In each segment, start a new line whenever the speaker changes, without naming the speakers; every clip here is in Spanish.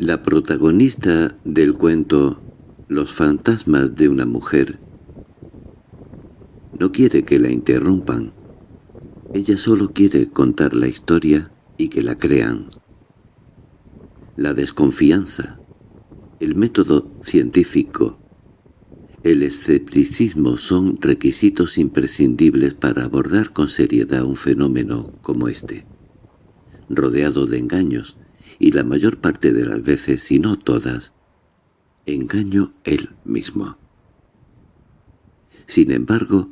La protagonista del cuento Los fantasmas de una mujer no quiere que la interrumpan. Ella solo quiere contar la historia y que la crean. La desconfianza, el método científico, el escepticismo son requisitos imprescindibles para abordar con seriedad un fenómeno como este, rodeado de engaños, y la mayor parte de las veces, si no todas, engaño él mismo. Sin embargo,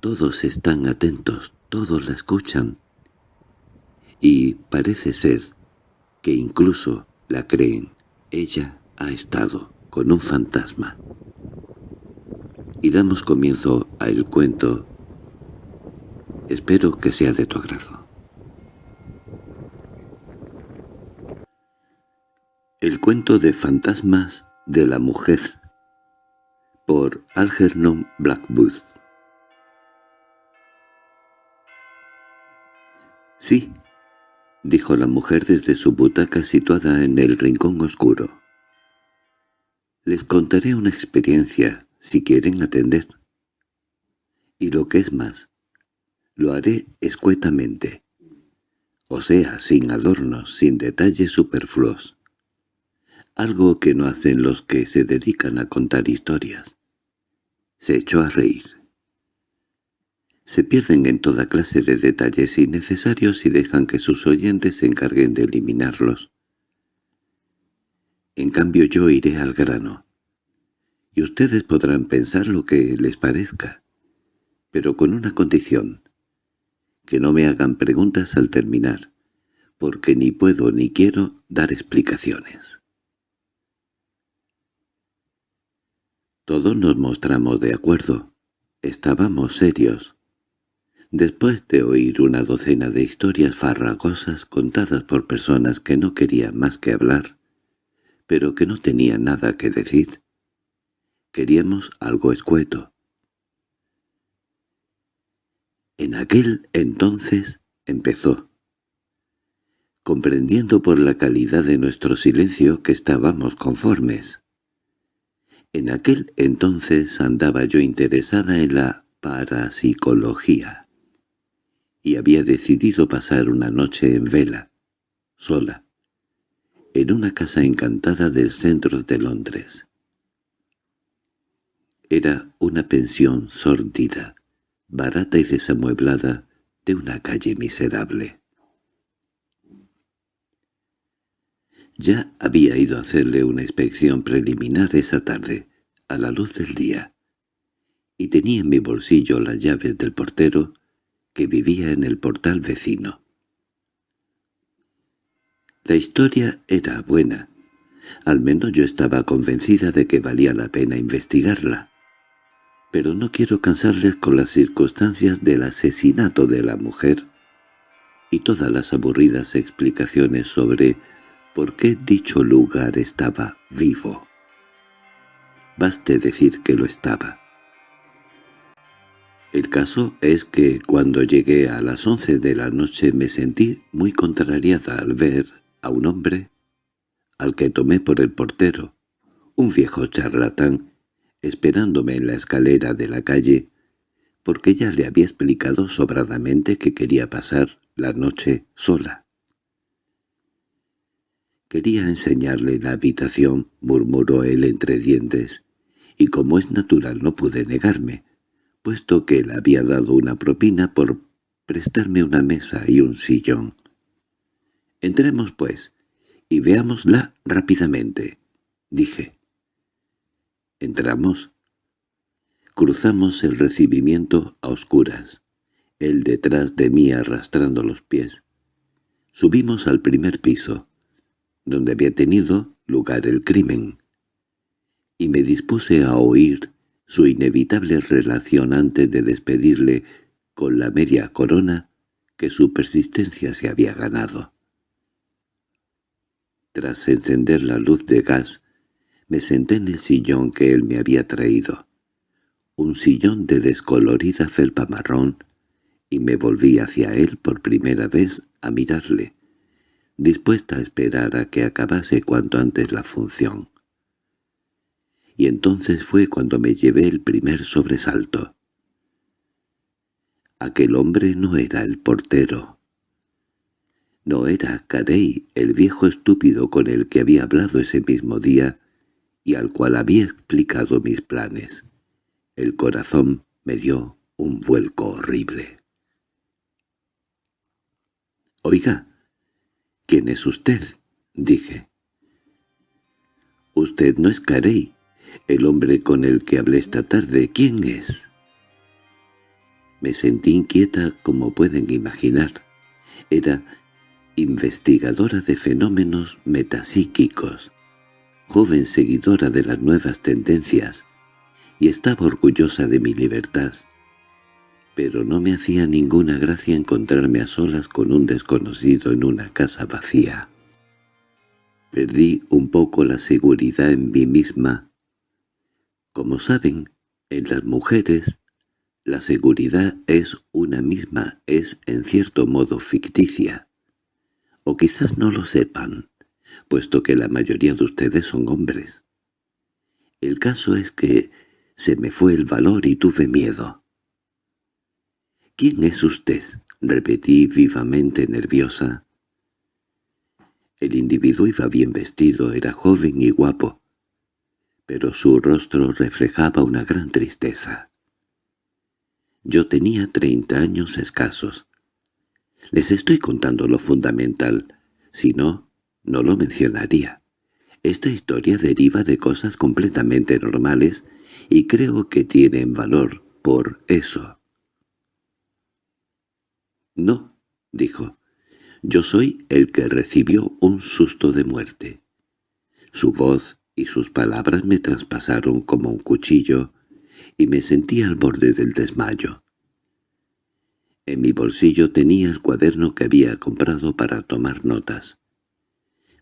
todos están atentos, todos la escuchan, y parece ser que incluso la creen. Ella ha estado con un fantasma. Y damos comienzo a el cuento. Espero que sea de tu agrado. El cuento de fantasmas de la mujer por Algernon Blackwood Sí, dijo la mujer desde su butaca situada en el rincón oscuro. Les contaré una experiencia, si quieren atender. Y lo que es más, lo haré escuetamente, o sea, sin adornos, sin detalles superfluos algo que no hacen los que se dedican a contar historias. Se echó a reír. Se pierden en toda clase de detalles innecesarios y dejan que sus oyentes se encarguen de eliminarlos. En cambio yo iré al grano. Y ustedes podrán pensar lo que les parezca, pero con una condición, que no me hagan preguntas al terminar, porque ni puedo ni quiero dar explicaciones. Todos nos mostramos de acuerdo. Estábamos serios. Después de oír una docena de historias farragosas contadas por personas que no querían más que hablar, pero que no tenían nada que decir, queríamos algo escueto. En aquel entonces empezó, comprendiendo por la calidad de nuestro silencio que estábamos conformes. En aquel entonces andaba yo interesada en la parapsicología y había decidido pasar una noche en vela, sola, en una casa encantada del centro de Londres. Era una pensión sórdida, barata y desamueblada de una calle miserable. Ya había ido a hacerle una inspección preliminar esa tarde, a la luz del día, y tenía en mi bolsillo las llaves del portero que vivía en el portal vecino. La historia era buena, al menos yo estaba convencida de que valía la pena investigarla. Pero no quiero cansarles con las circunstancias del asesinato de la mujer y todas las aburridas explicaciones sobre por qué dicho lugar estaba vivo. Baste decir que lo estaba. El caso es que cuando llegué a las once de la noche me sentí muy contrariada al ver a un hombre, al que tomé por el portero, un viejo charlatán, esperándome en la escalera de la calle, porque ya le había explicado sobradamente que quería pasar la noche sola. Quería enseñarle la habitación, murmuró él entre dientes, y como es natural no pude negarme, puesto que él había dado una propina por prestarme una mesa y un sillón. Entremos, pues, y veámosla rápidamente, dije. Entramos. Cruzamos el recibimiento a oscuras, él detrás de mí arrastrando los pies. Subimos al primer piso donde había tenido lugar el crimen, y me dispuse a oír su inevitable relación antes de despedirle con la media corona que su persistencia se había ganado. Tras encender la luz de gas, me senté en el sillón que él me había traído, un sillón de descolorida felpa marrón, y me volví hacia él por primera vez a mirarle, dispuesta a esperar a que acabase cuanto antes la función. Y entonces fue cuando me llevé el primer sobresalto. Aquel hombre no era el portero. No era Carey, el viejo estúpido con el que había hablado ese mismo día y al cual había explicado mis planes. El corazón me dio un vuelco horrible. «Oiga, ¿quién es usted?» dije. «Usted no es Carey, el hombre con el que hablé esta tarde. ¿Quién es?» Me sentí inquieta como pueden imaginar. Era investigadora de fenómenos metapsíquicos, joven seguidora de las nuevas tendencias, y estaba orgullosa de mi libertad. Pero no me hacía ninguna gracia encontrarme a solas con un desconocido en una casa vacía. Perdí un poco la seguridad en mí misma. Como saben, en las mujeres, la seguridad es una misma, es en cierto modo ficticia. O quizás no lo sepan, puesto que la mayoría de ustedes son hombres. El caso es que se me fue el valor y tuve miedo. —¿Quién es usted? —repetí vivamente nerviosa. El individuo iba bien vestido, era joven y guapo, pero su rostro reflejaba una gran tristeza. Yo tenía treinta años escasos. Les estoy contando lo fundamental, si no, no lo mencionaría. Esta historia deriva de cosas completamente normales y creo que tienen valor por eso. —No —dijo—, yo soy el que recibió un susto de muerte. Su voz y sus palabras me traspasaron como un cuchillo y me sentí al borde del desmayo. En mi bolsillo tenía el cuaderno que había comprado para tomar notas.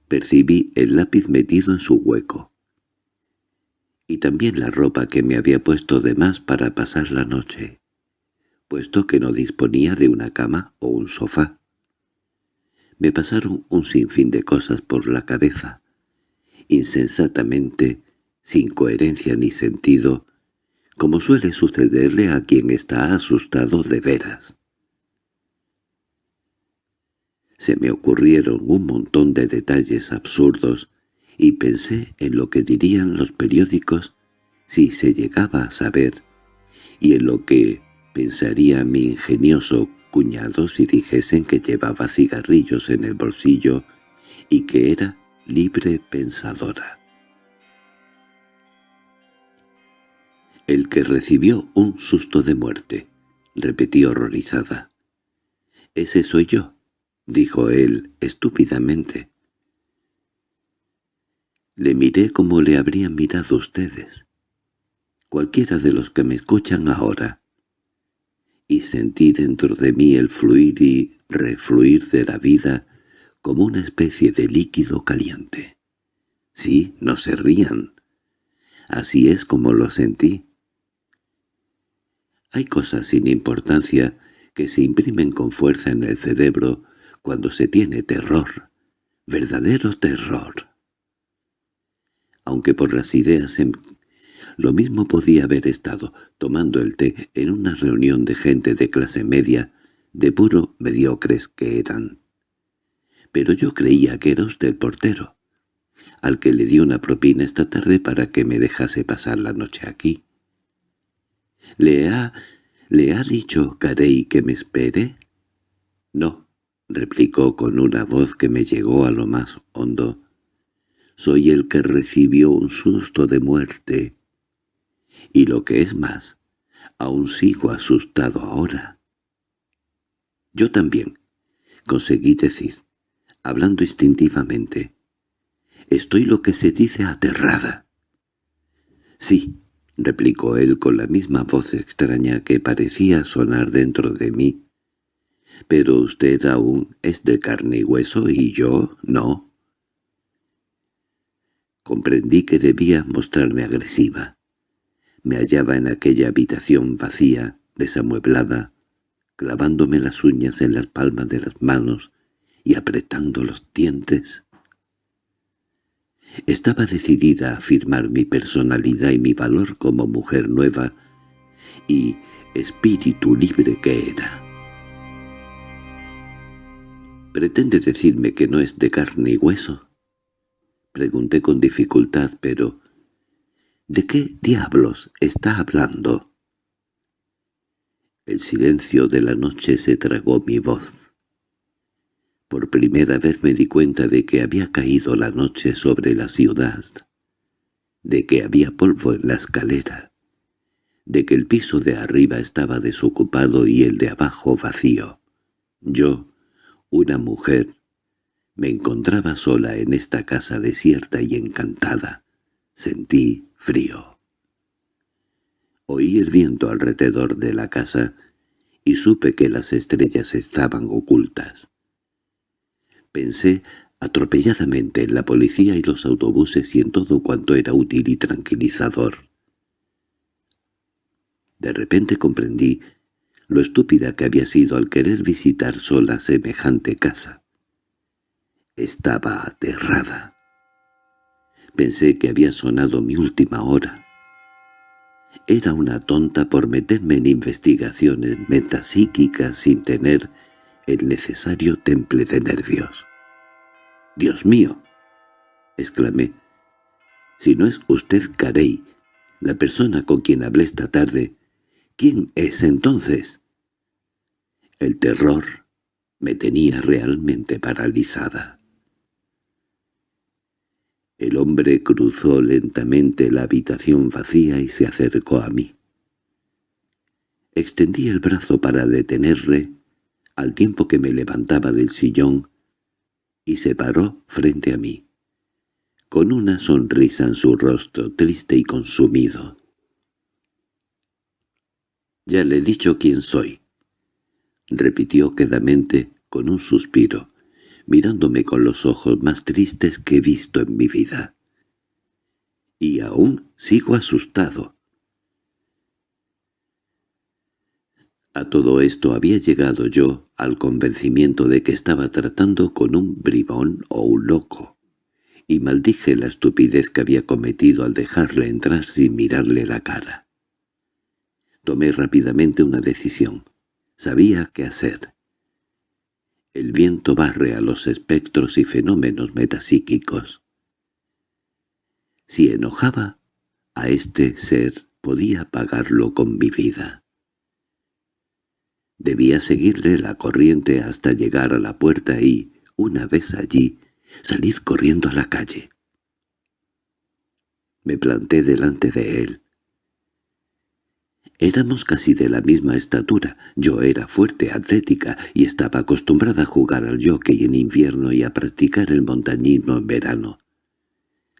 Percibí el lápiz metido en su hueco. Y también la ropa que me había puesto de más para pasar la noche, puesto que no disponía de una cama o un sofá. Me pasaron un sinfín de cosas por la cabeza, insensatamente, sin coherencia ni sentido, como suele sucederle a quien está asustado de veras. Se me ocurrieron un montón de detalles absurdos y pensé en lo que dirían los periódicos si se llegaba a saber, y en lo que pensaría mi ingenioso cuñado si dijesen que llevaba cigarrillos en el bolsillo y que era libre pensadora. «El que recibió un susto de muerte», repetí horrorizada. «Ese soy yo dijo él estúpidamente. Le miré como le habrían mirado ustedes, cualquiera de los que me escuchan ahora, y sentí dentro de mí el fluir y refluir de la vida como una especie de líquido caliente. Sí, no se rían. Así es como lo sentí. Hay cosas sin importancia que se imprimen con fuerza en el cerebro cuando se tiene terror, verdadero terror. Aunque por las ideas en... Lo mismo podía haber estado tomando el té en una reunión de gente de clase media, de puro mediocres que eran. Pero yo creía que era usted el portero, al que le di una propina esta tarde para que me dejase pasar la noche aquí. —¿Le ha... le ha dicho Carey que me espere? —No replicó con una voz que me llegó a lo más hondo. «Soy el que recibió un susto de muerte. Y lo que es más, aún sigo asustado ahora». «Yo también», conseguí decir, hablando instintivamente. «Estoy lo que se dice aterrada». «Sí», replicó él con la misma voz extraña que parecía sonar dentro de mí, pero usted aún es de carne y hueso y yo no. Comprendí que debía mostrarme agresiva. Me hallaba en aquella habitación vacía, desamueblada, clavándome las uñas en las palmas de las manos y apretando los dientes. Estaba decidida a afirmar mi personalidad y mi valor como mujer nueva y espíritu libre que era. —¿Pretende decirme que no es de carne y hueso? Pregunté con dificultad, pero... ¿De qué diablos está hablando? El silencio de la noche se tragó mi voz. Por primera vez me di cuenta de que había caído la noche sobre la ciudad, de que había polvo en la escalera, de que el piso de arriba estaba desocupado y el de abajo vacío. Yo, una mujer, me encontraba sola en esta casa desierta y encantada. Sentí frío. Oí el viento alrededor de la casa y supe que las estrellas estaban ocultas. Pensé atropelladamente en la policía y los autobuses y en todo cuanto era útil y tranquilizador. De repente comprendí lo estúpida que había sido al querer visitar sola semejante casa. Estaba aterrada. Pensé que había sonado mi última hora. Era una tonta por meterme en investigaciones metapsíquicas sin tener el necesario temple de nervios. —¡Dios mío! —exclamé. —Si no es usted Carey, la persona con quien hablé esta tarde, ¿quién es entonces? El terror me tenía realmente paralizada. El hombre cruzó lentamente la habitación vacía y se acercó a mí. Extendí el brazo para detenerle, al tiempo que me levantaba del sillón, y se paró frente a mí, con una sonrisa en su rostro triste y consumido. «Ya le he dicho quién soy», repitió quedamente con un suspiro mirándome con los ojos más tristes que he visto en mi vida. Y aún sigo asustado. A todo esto había llegado yo al convencimiento de que estaba tratando con un bribón o un loco, y maldije la estupidez que había cometido al dejarle entrar sin mirarle la cara. Tomé rápidamente una decisión. Sabía qué hacer. El viento barre a los espectros y fenómenos metapsíquicos. Si enojaba a este ser, podía pagarlo con mi vida. Debía seguirle la corriente hasta llegar a la puerta y, una vez allí, salir corriendo a la calle. Me planté delante de él. Éramos casi de la misma estatura. Yo era fuerte, atlética, y estaba acostumbrada a jugar al jockey en invierno y a practicar el montañismo en verano.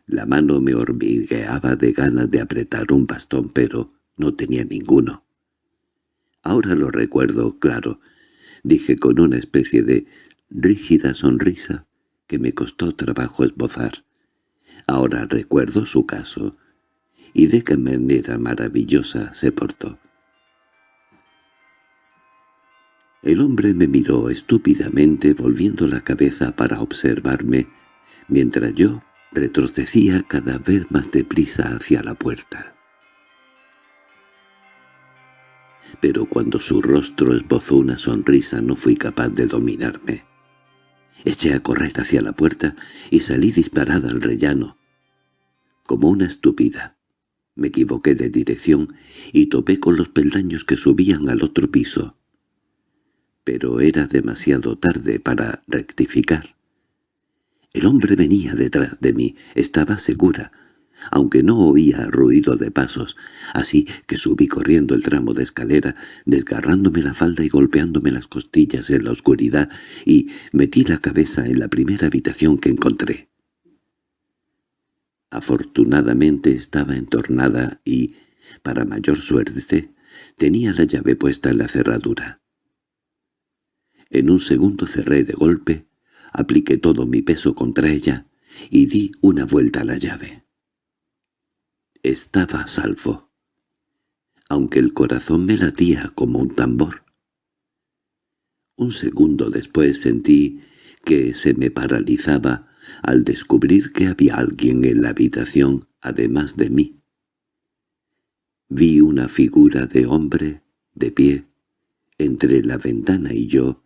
La mano me hormigueaba de ganas de apretar un bastón, pero no tenía ninguno. Ahora lo recuerdo, claro, dije con una especie de rígida sonrisa que me costó trabajo esbozar. Ahora recuerdo su caso, y de qué manera maravillosa se portó. El hombre me miró estúpidamente volviendo la cabeza para observarme, mientras yo retrocedía cada vez más deprisa hacia la puerta. Pero cuando su rostro esbozó una sonrisa no fui capaz de dominarme. Eché a correr hacia la puerta y salí disparada al rellano, como una estúpida. Me equivoqué de dirección y topé con los peldaños que subían al otro piso. Pero era demasiado tarde para rectificar. El hombre venía detrás de mí, estaba segura, aunque no oía ruido de pasos, así que subí corriendo el tramo de escalera, desgarrándome la falda y golpeándome las costillas en la oscuridad, y metí la cabeza en la primera habitación que encontré. Afortunadamente estaba entornada y, para mayor suerte, tenía la llave puesta en la cerradura. En un segundo cerré de golpe, apliqué todo mi peso contra ella y di una vuelta a la llave. Estaba salvo, aunque el corazón me latía como un tambor. Un segundo después sentí que se me paralizaba al descubrir que había alguien en la habitación además de mí. Vi una figura de hombre de pie entre la ventana y yo,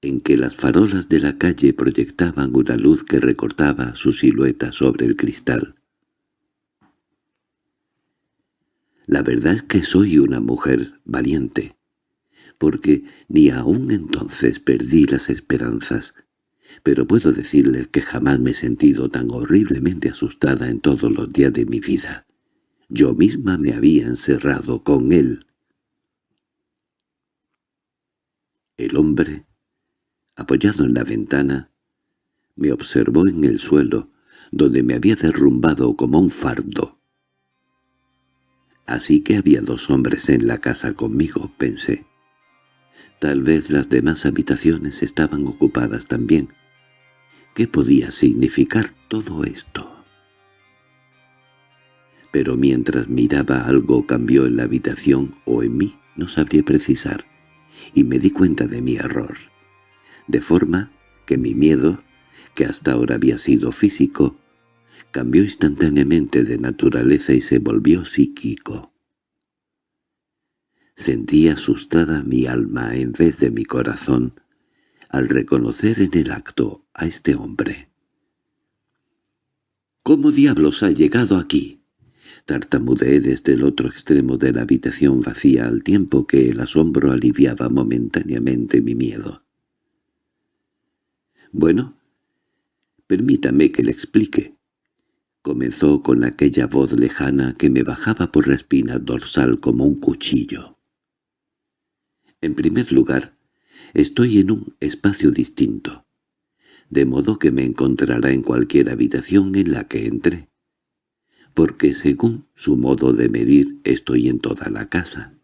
en que las farolas de la calle proyectaban una luz que recortaba su silueta sobre el cristal. La verdad es que soy una mujer valiente, porque ni aún entonces perdí las esperanzas, pero puedo decirles que jamás me he sentido tan horriblemente asustada en todos los días de mi vida. Yo misma me había encerrado con él. El hombre, apoyado en la ventana, me observó en el suelo, donde me había derrumbado como un fardo. Así que había dos hombres en la casa conmigo, pensé. Tal vez las demás habitaciones estaban ocupadas también. ¿Qué podía significar todo esto? Pero mientras miraba algo cambió en la habitación o en mí, no sabría precisar y me di cuenta de mi error. De forma que mi miedo, que hasta ahora había sido físico, cambió instantáneamente de naturaleza y se volvió psíquico. Sentí asustada mi alma en vez de mi corazón al reconocer en el acto a este hombre. —¿Cómo diablos ha llegado aquí? Tartamudeé desde el otro extremo de la habitación vacía al tiempo que el asombro aliviaba momentáneamente mi miedo. «Bueno, permítame que le explique». Comenzó con aquella voz lejana que me bajaba por la espina dorsal como un cuchillo. En primer lugar, estoy en un espacio distinto, de modo que me encontrará en cualquier habitación en la que entre porque según su modo de medir estoy en toda la casa.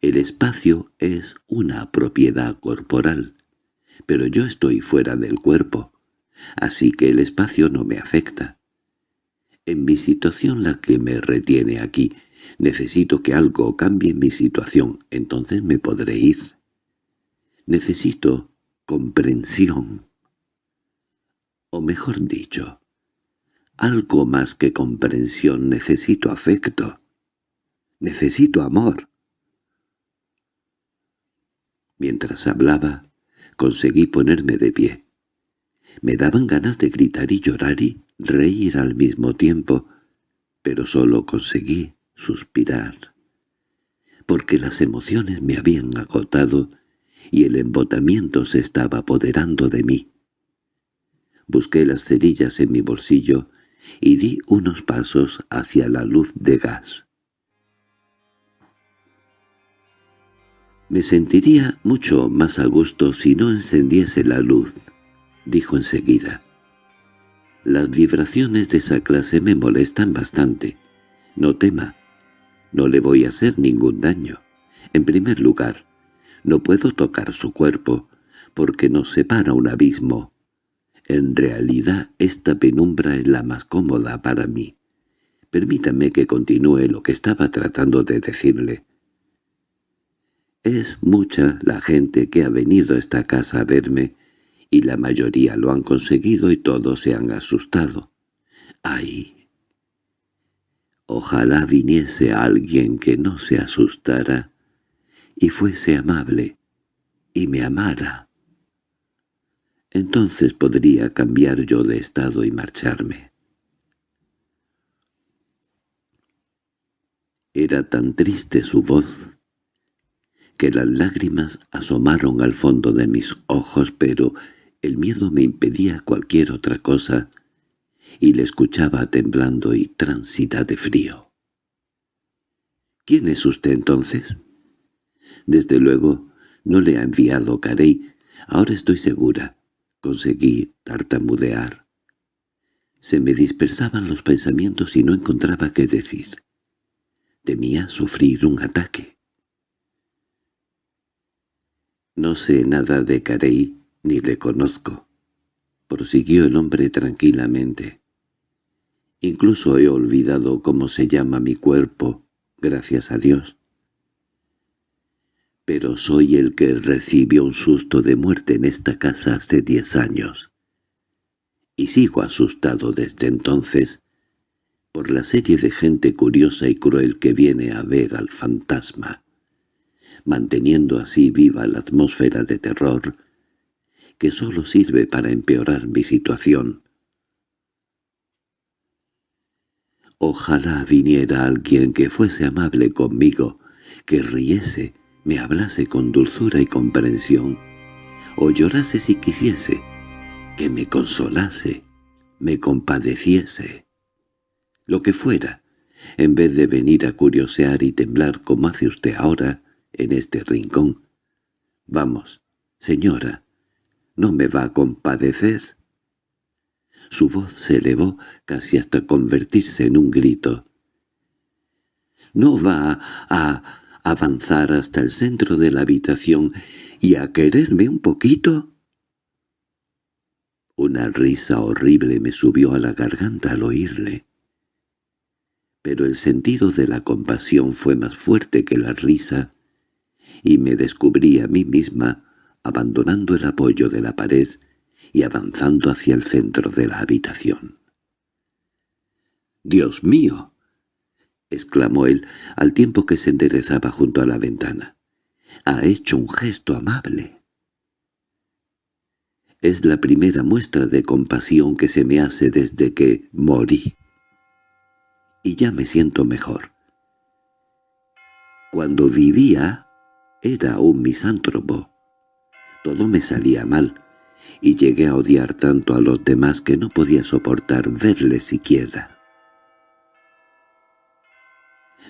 El espacio es una propiedad corporal, pero yo estoy fuera del cuerpo, así que el espacio no me afecta. En mi situación la que me retiene aquí, necesito que algo cambie mi situación, entonces me podré ir. Necesito comprensión. O mejor dicho, algo más que comprensión, necesito afecto. Necesito amor. Mientras hablaba, conseguí ponerme de pie. Me daban ganas de gritar y llorar y reír al mismo tiempo, pero solo conseguí suspirar, porque las emociones me habían agotado y el embotamiento se estaba apoderando de mí. Busqué las cerillas en mi bolsillo y di unos pasos hacia la luz de gas. «Me sentiría mucho más a gusto si no encendiese la luz», dijo enseguida. «Las vibraciones de esa clase me molestan bastante. No tema. No le voy a hacer ningún daño. En primer lugar, no puedo tocar su cuerpo, porque nos separa un abismo. En realidad esta penumbra es la más cómoda para mí. Permítame que continúe lo que estaba tratando de decirle. Es mucha la gente que ha venido a esta casa a verme, y la mayoría lo han conseguido y todos se han asustado. ¡Ay! Ojalá viniese alguien que no se asustara y fuese amable y me amara. Entonces podría cambiar yo de estado y marcharme. Era tan triste su voz que las lágrimas asomaron al fondo de mis ojos, pero el miedo me impedía cualquier otra cosa, y le escuchaba temblando y transita de frío. —¿Quién es usted entonces? Desde luego no le ha enviado Carey, ahora estoy segura. Conseguí tartamudear. Se me dispersaban los pensamientos y no encontraba qué decir. Temía sufrir un ataque. «No sé nada de Carey, ni le conozco», prosiguió el hombre tranquilamente. «Incluso he olvidado cómo se llama mi cuerpo, gracias a Dios. pero soy el que recibió un susto de muerte en esta casa hace diez años. Y sigo asustado desde entonces por la serie de gente curiosa y cruel que viene a ver al fantasma, manteniendo así viva la atmósfera de terror que solo sirve para empeorar mi situación. Ojalá viniera alguien que fuese amable conmigo, que riese, me hablase con dulzura y comprensión, o llorase si quisiese, que me consolase, me compadeciese. Lo que fuera, en vez de venir a curiosear y temblar como hace usted ahora en este rincón. Vamos, señora, ¿no me va a compadecer? Su voz se elevó casi hasta convertirse en un grito. ¿No va a avanzar hasta el centro de la habitación y a quererme un poquito? Una risa horrible me subió a la garganta al oírle. Pero el sentido de la compasión fue más fuerte que la risa, y me descubrí a mí misma abandonando el apoyo de la pared y avanzando hacia el centro de la habitación. —¡Dios mío! —exclamó él al tiempo que se enderezaba junto a la ventana. —Ha hecho un gesto amable. Es la primera muestra de compasión que se me hace desde que morí. Y ya me siento mejor. Cuando vivía era un misántropo. Todo me salía mal, y llegué a odiar tanto a los demás que no podía soportar verles siquiera.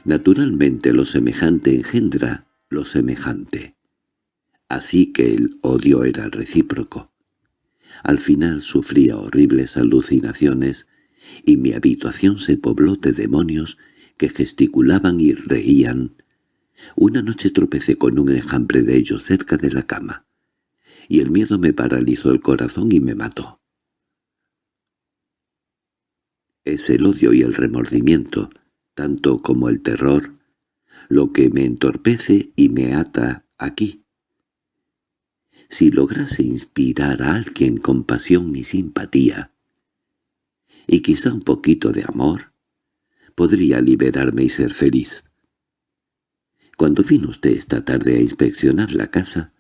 Naturalmente lo semejante engendra lo semejante. Así que el odio era recíproco. Al final sufría horribles alucinaciones y mi habitación se pobló de demonios que gesticulaban y reían. Una noche tropecé con un enjambre de ellos cerca de la cama, y el miedo me paralizó el corazón y me mató. Es el odio y el remordimiento, tanto como el terror, lo que me entorpece y me ata aquí. Si lograse inspirar a alguien compasión y simpatía, y quizá un poquito de amor, podría liberarme y ser feliz. Cuando vino usted esta tarde a inspeccionar la casa,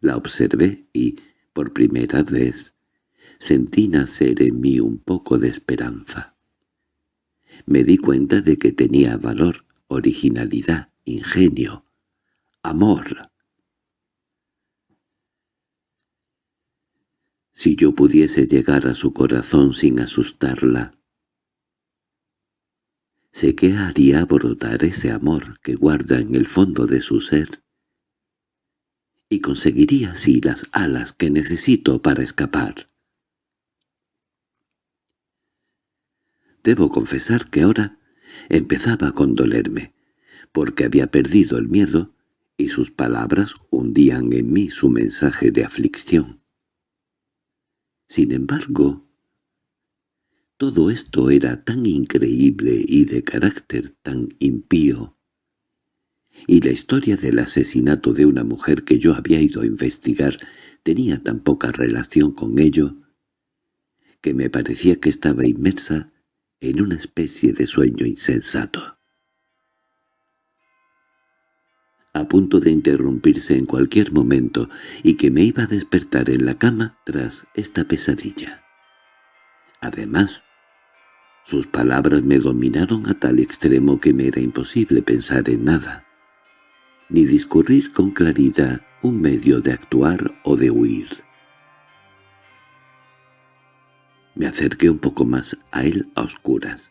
la observé y, por primera vez, sentí nacer en mí un poco de esperanza me di cuenta de que tenía valor, originalidad, ingenio, amor. Si yo pudiese llegar a su corazón sin asustarla, sé que haría brotar ese amor que guarda en el fondo de su ser, y conseguiría así las alas que necesito para escapar. Debo confesar que ahora empezaba a condolerme, porque había perdido el miedo y sus palabras hundían en mí su mensaje de aflicción. Sin embargo, todo esto era tan increíble y de carácter tan impío, y la historia del asesinato de una mujer que yo había ido a investigar tenía tan poca relación con ello, que me parecía que estaba inmersa en una especie de sueño insensato. A punto de interrumpirse en cualquier momento y que me iba a despertar en la cama tras esta pesadilla. Además, sus palabras me dominaron a tal extremo que me era imposible pensar en nada, ni discurrir con claridad un medio de actuar o de huir. Me acerqué un poco más a él a oscuras,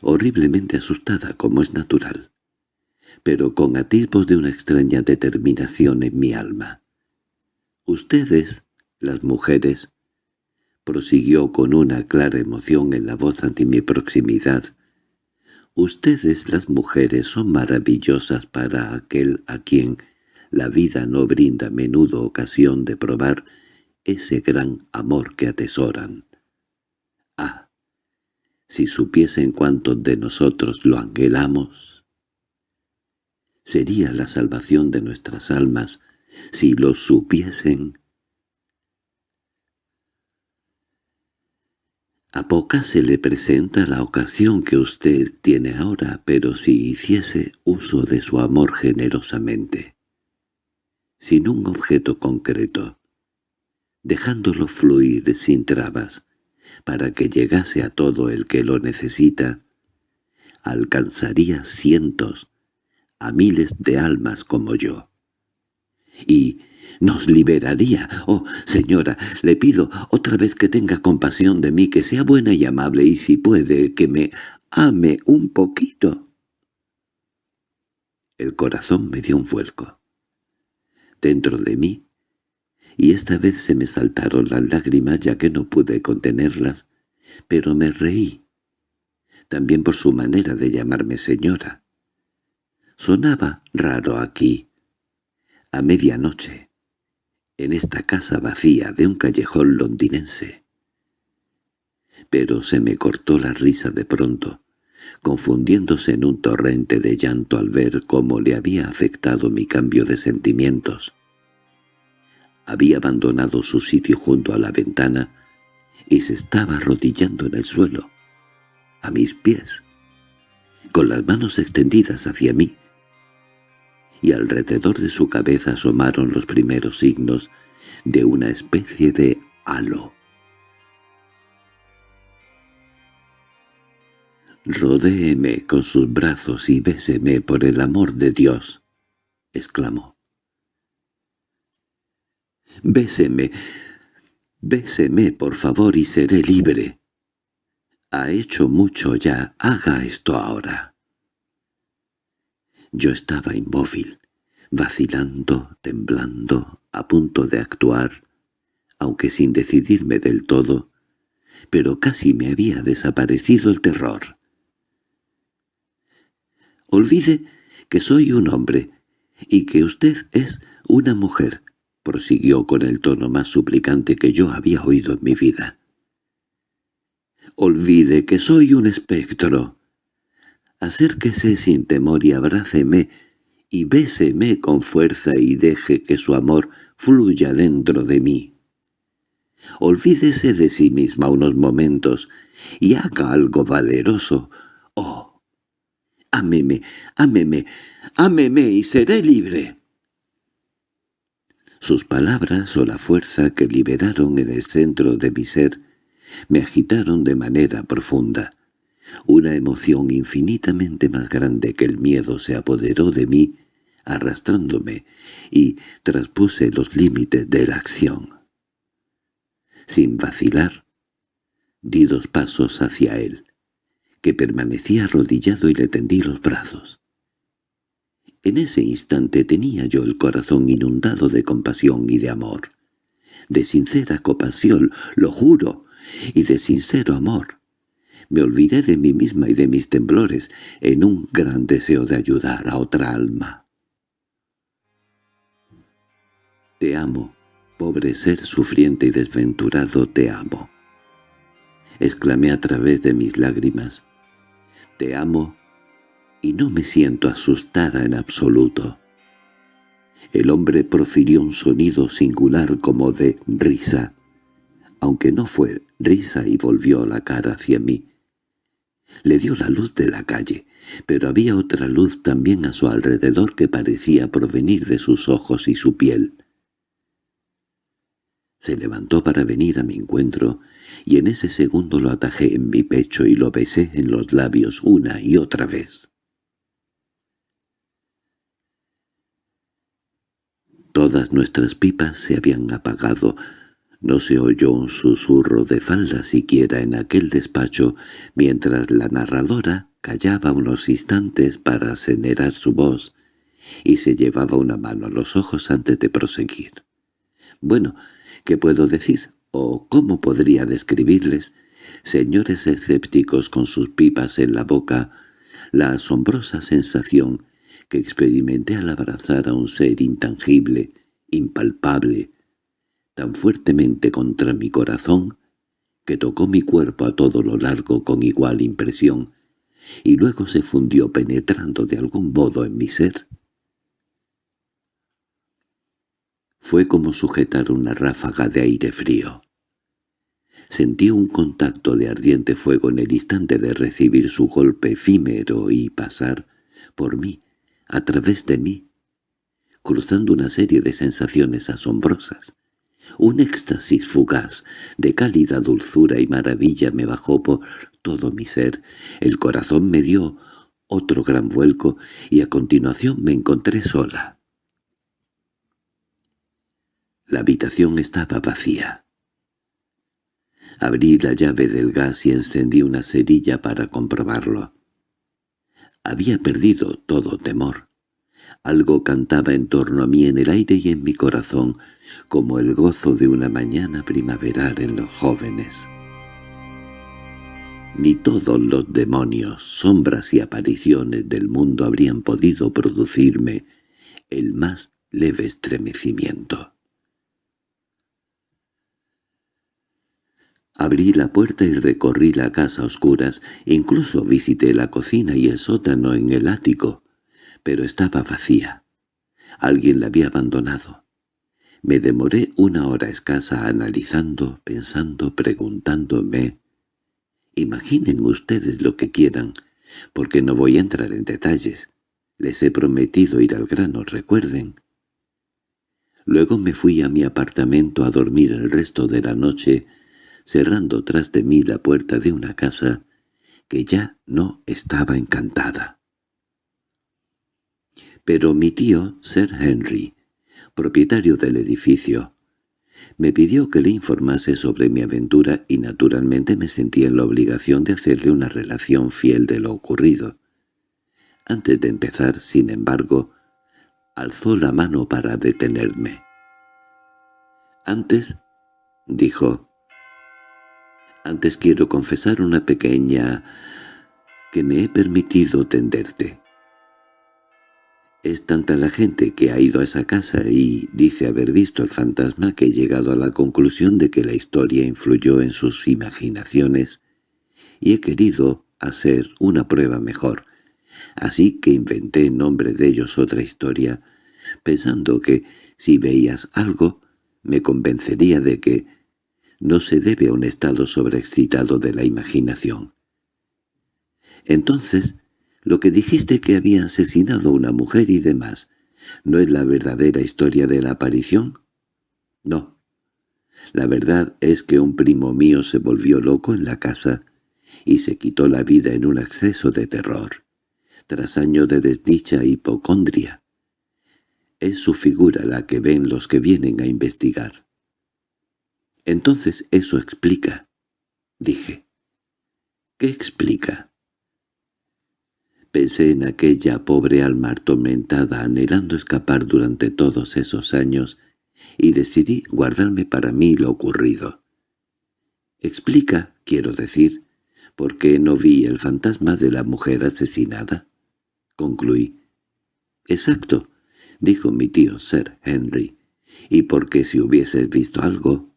horriblemente asustada como es natural, pero con atisbos de una extraña determinación en mi alma. «Ustedes, las mujeres», prosiguió con una clara emoción en la voz ante mi proximidad, «ustedes, las mujeres, son maravillosas para aquel a quien la vida no brinda a menudo ocasión de probar ese gran amor que atesoran. Ah, si supiesen cuántos de nosotros lo anhelamos. Sería la salvación de nuestras almas si lo supiesen. A poca se le presenta la ocasión que usted tiene ahora, pero si hiciese uso de su amor generosamente, sin un objeto concreto, dejándolo fluir sin trabas, para que llegase a todo el que lo necesita, alcanzaría cientos, a miles de almas como yo. Y nos liberaría. Oh, señora, le pido otra vez que tenga compasión de mí, que sea buena y amable, y si puede, que me ame un poquito. El corazón me dio un vuelco. Dentro de mí, y esta vez se me saltaron las lágrimas ya que no pude contenerlas, pero me reí, también por su manera de llamarme señora. Sonaba raro aquí, a medianoche, en esta casa vacía de un callejón londinense. Pero se me cortó la risa de pronto, confundiéndose en un torrente de llanto al ver cómo le había afectado mi cambio de sentimientos. Había abandonado su sitio junto a la ventana y se estaba arrodillando en el suelo, a mis pies, con las manos extendidas hacia mí, y alrededor de su cabeza asomaron los primeros signos de una especie de halo. «Rodéeme con sus brazos y béseme por el amor de Dios», exclamó. «Béseme, béseme por favor y seré libre. Ha hecho mucho ya, haga esto ahora». Yo estaba inmóvil, vacilando, temblando, a punto de actuar, aunque sin decidirme del todo, pero casi me había desaparecido el terror. «Olvide que soy un hombre y que usted es una mujer», prosiguió con el tono más suplicante que yo había oído en mi vida. «Olvide que soy un espectro, Acérquese sin temor y abráceme, y béseme con fuerza y deje que su amor fluya dentro de mí. Olvídese de sí misma unos momentos y haga algo valeroso. ¡Oh! Ámeme, ámeme, ámeme y seré libre. Sus palabras o la fuerza que liberaron en el centro de mi ser me agitaron de manera profunda. Una emoción infinitamente más grande que el miedo se apoderó de mí, arrastrándome, y traspuse los límites de la acción. Sin vacilar, di dos pasos hacia él, que permanecía arrodillado y le tendí los brazos. En ese instante tenía yo el corazón inundado de compasión y de amor, de sincera compasión, lo juro, y de sincero amor. Me olvidé de mí misma y de mis temblores en un gran deseo de ayudar a otra alma. Te amo, pobre ser sufriente y desventurado, te amo. Exclamé a través de mis lágrimas. Te amo y no me siento asustada en absoluto. El hombre profirió un sonido singular como de risa, aunque no fue risa y volvió la cara hacia mí. Le dio la luz de la calle, pero había otra luz también a su alrededor que parecía provenir de sus ojos y su piel. Se levantó para venir a mi encuentro, y en ese segundo lo atajé en mi pecho y lo besé en los labios una y otra vez. Todas nuestras pipas se habían apagado, no se oyó un susurro de falda siquiera en aquel despacho, mientras la narradora callaba unos instantes para acenerar su voz y se llevaba una mano a los ojos antes de proseguir. Bueno, ¿qué puedo decir? ¿O cómo podría describirles, señores escépticos con sus pipas en la boca, la asombrosa sensación que experimenté al abrazar a un ser intangible, impalpable, tan fuertemente contra mi corazón que tocó mi cuerpo a todo lo largo con igual impresión, y luego se fundió penetrando de algún modo en mi ser. Fue como sujetar una ráfaga de aire frío. Sentí un contacto de ardiente fuego en el instante de recibir su golpe efímero y pasar por mí, a través de mí, cruzando una serie de sensaciones asombrosas. Un éxtasis fugaz, de cálida dulzura y maravilla me bajó por todo mi ser. El corazón me dio otro gran vuelco y a continuación me encontré sola. La habitación estaba vacía. Abrí la llave del gas y encendí una cerilla para comprobarlo. Había perdido todo temor. Algo cantaba en torno a mí en el aire y en mi corazón, como el gozo de una mañana primaveral en los jóvenes. Ni todos los demonios, sombras y apariciones del mundo habrían podido producirme el más leve estremecimiento. Abrí la puerta y recorrí la casa a oscuras, incluso visité la cocina y el sótano en el ático, pero estaba vacía. Alguien la había abandonado. Me demoré una hora escasa analizando, pensando, preguntándome. Imaginen ustedes lo que quieran, porque no voy a entrar en detalles. Les he prometido ir al grano, recuerden. Luego me fui a mi apartamento a dormir el resto de la noche, cerrando tras de mí la puerta de una casa que ya no estaba encantada. Pero mi tío, Sir Henry, propietario del edificio, me pidió que le informase sobre mi aventura y naturalmente me sentí en la obligación de hacerle una relación fiel de lo ocurrido. Antes de empezar, sin embargo, alzó la mano para detenerme. «Antes», dijo, antes quiero confesar una pequeña que me he permitido tenderte. Es tanta la gente que ha ido a esa casa y dice haber visto el fantasma que he llegado a la conclusión de que la historia influyó en sus imaginaciones y he querido hacer una prueba mejor. Así que inventé en nombre de ellos otra historia, pensando que, si veías algo, me convencería de que no se debe a un estado sobreexcitado de la imaginación. Entonces, lo que dijiste que había asesinado a una mujer y demás, ¿no es la verdadera historia de la aparición? No. La verdad es que un primo mío se volvió loco en la casa y se quitó la vida en un acceso de terror, tras años de desdicha e hipocondria. Es su figura la que ven los que vienen a investigar. Entonces eso explica, dije. ¿Qué explica? Pensé en aquella pobre alma atormentada anhelando escapar durante todos esos años y decidí guardarme para mí lo ocurrido. Explica, quiero decir, por qué no vi el fantasma de la mujer asesinada. Concluí. Exacto, dijo mi tío Sir Henry, y porque si hubieses visto algo,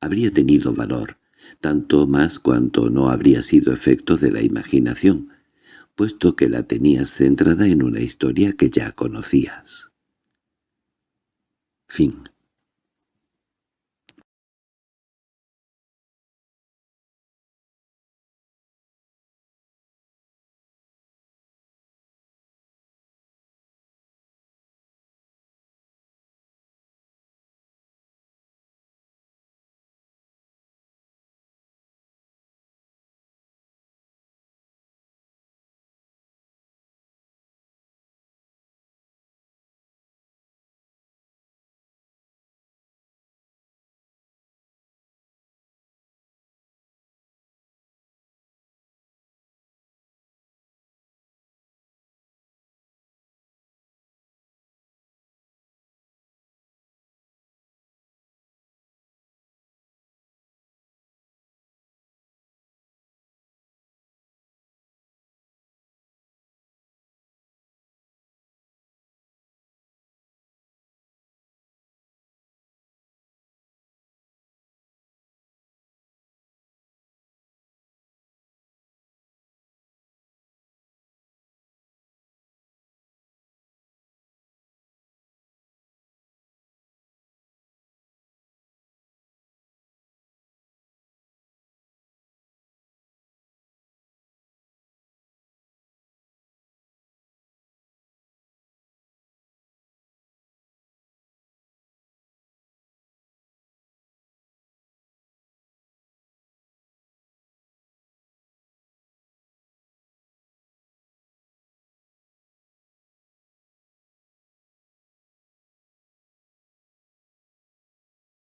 habría tenido valor, tanto más cuanto no habría sido efecto de la imaginación, puesto que la tenías centrada en una historia que ya conocías. Fin